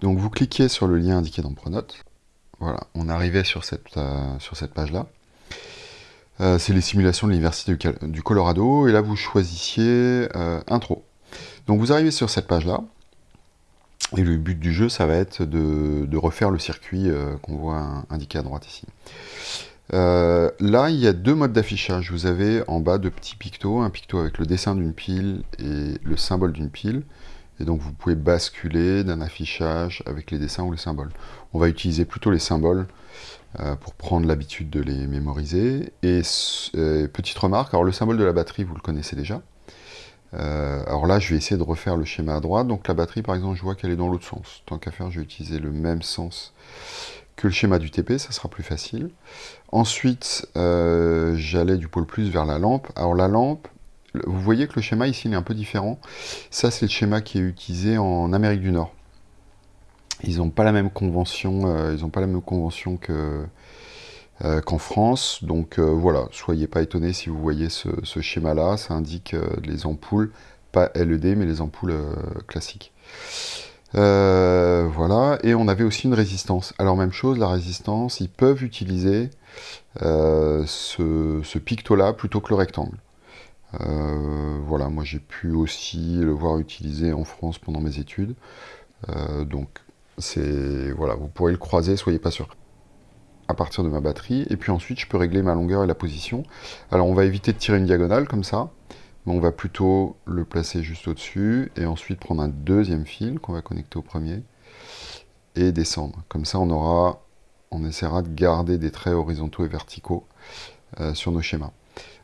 Donc vous cliquez sur le lien indiqué dans Pronote. Voilà, on arrivait sur cette, euh, page-là. Euh, c'est les simulations de l'Université du, Colorado, et là vous choisissiez euh, Intro. Donc vous arrivez sur cette page-là, et le but du jeu, ça va être de, refaire le circuit qu'on voit indiqué à droite ici. là, il y a deux modes d'affichage. Vous avez en bas deux petits pictos, un picto avec le dessin d'une pile et le symbole d'une pile. Et donc vous pouvez basculer d'un affichage avec les dessins ou les symboles. On va utiliser plutôt les symboles euh, pour prendre l'habitude de les mémoriser. Et euh, petite remarque, alors le symbole de la batterie, vous le connaissez déjà. Euh, alors là, je vais essayer de refaire le schéma à droite. Donc la batterie, par exemple, je vois qu'elle est dans l'autre sens. Tant qu'à faire, je vais utiliser le même sens que le schéma du TP, ça sera plus facile. Ensuite, j'allais du pôle plus vers la lampe. Alors la lampe, vous voyez que le schéma ici il est un peu différent. Ça, c'est le schéma qui est utilisé en Amérique du Nord. Ils n'ont pas la même convention, euh, ils pas la même convention euh, qu'en France. Donc euh, voilà, soyez pas étonnés si vous voyez ce, schéma-là. Ça indique les ampoules, pas LED, mais les ampoules classiques. voilà, et on avait aussi une résistance. Alors même chose, la résistance, ils peuvent utiliser ce picto-là plutôt que le rectangle. Euh, voilà, moi j'ai pu aussi le voir utilisé en France pendant mes études. Euh, donc, c'est voilà, vous pourrez le croiser, soyez pas sûr. À partir de ma batterie, et puis ensuite je peux régler ma longueur et la position. Alors on va éviter de tirer une diagonale comme ça, mais on va plutôt le placer juste au-dessus, et ensuite prendre un deuxième fil qu'on va connecter au premier, et descendre. Comme ça on aura, on essaiera de garder des traits horizontaux et verticaux euh, sur nos schémas.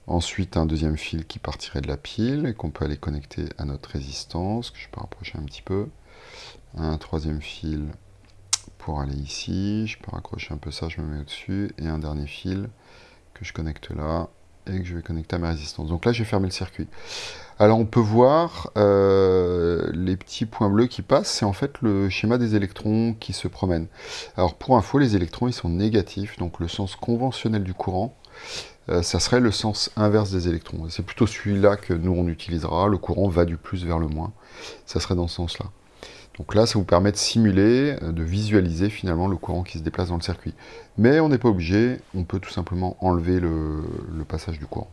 Ensuite, un deuxième fil qui partirait de la pile et qu'on peut aller connecter à notre résistance, que je peux rapprocher un petit peu. Un troisième fil pour aller ici. Je peux raccrocher un peu ça, je me mets au-dessus. Et un dernier fil que je connecte là et que je vais connecter à ma résistance. Donc là, j'ai fermé le circuit. Alors on peut voir euh, les petits points bleus qui passent, c'est en fait le schéma des électrons qui se promènent. Alors pour info, les électrons ils sont négatifs, donc le sens conventionnel du courant, euh, ça serait le sens inverse des électrons. C'est plutôt celui-là que nous on utilisera, le courant va du plus vers le moins, ça serait dans ce sens-là. Donc là, ça vous permet de simuler, euh, de visualiser finalement le courant qui se déplace dans le circuit. Mais on n'est pas obligé, on peut tout simplement enlever le, passage du courant.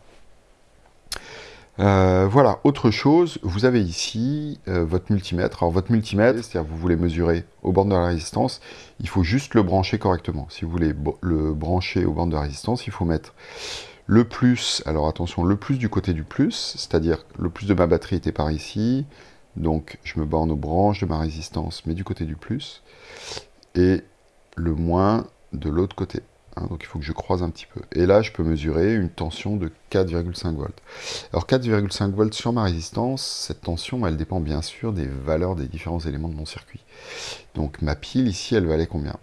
Euh, voilà, autre chose, vous avez ici votre multimètre. Alors votre multimètre, c'est-à-dire vous voulez mesurer au bord de la résistance, il faut juste le brancher correctement. Si vous voulez le brancher au bord de la résistance, il faut mettre le plus, alors attention, le plus du côté du plus, c'est-à-dire le plus de ma batterie était par ici, donc je me borne aux branches de ma résistance, mais du côté du plus, et le moins de l'autre côté. Hein, donc il faut que je croise un petit peu. Et là, je peux mesurer une tension de 4,5 volts. Alors 4,5 volts sur ma résistance, cette tension, elle dépend bien sûr des valeurs des différents éléments de mon circuit. Donc ma pile ici, elle valait combien?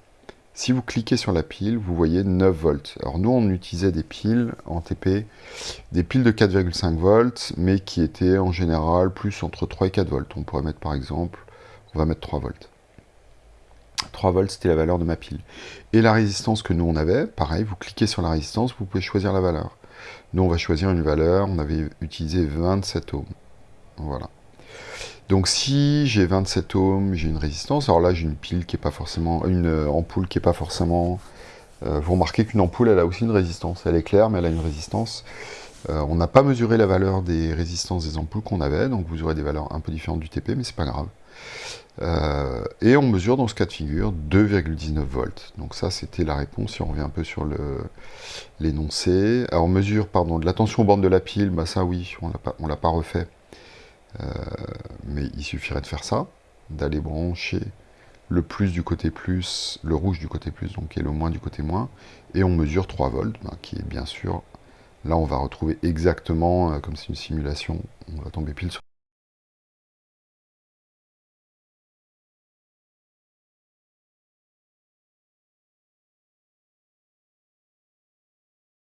Si vous cliquez sur la pile, vous voyez 9 volts. Alors nous, on utilisait des piles en TP, des piles de 4,5 volts, mais qui étaient en général plus entre 3 et 4 volts. On pourrait mettre par exemple, on va mettre 3 volts. 3 volts, c'était la valeur de ma pile. Et la résistance que nous, on avait, pareil, vous cliquez sur la résistance, vous pouvez choisir la valeur. Nous, on va choisir une valeur, on avait utilisé 27 ohms. Voilà. Donc si j'ai 27 ohms, j'ai une résistance, alors là j'ai une pile qui est pas forcément, une euh, ampoule qui est pas forcément... Euh, vous remarquez qu'une ampoule, elle a aussi une résistance. Elle est claire, mais elle a une résistance. Euh, on n'a pas mesuré la valeur des résistances des ampoules qu'on avait, donc vous aurez des valeurs un peu différentes du TP, mais c'est pas grave. Et on mesure dans ce cas de figure 2,19 volts. Donc ça, c'était la réponse, si on revient un peu sur l'énoncé. Alors mesure, pardon, de la tension aux bornes de la pile, bah ça oui, on ne l'a pas refait. Euh, mais il suffirait de faire ça, d'aller brancher le plus du côté plus, le rouge du côté plus, donc et le moins du côté moins, et on mesure 3 volts, ben, qui est bien sûr, là on va retrouver exactement, euh, comme c'est une simulation, on va tomber pile sur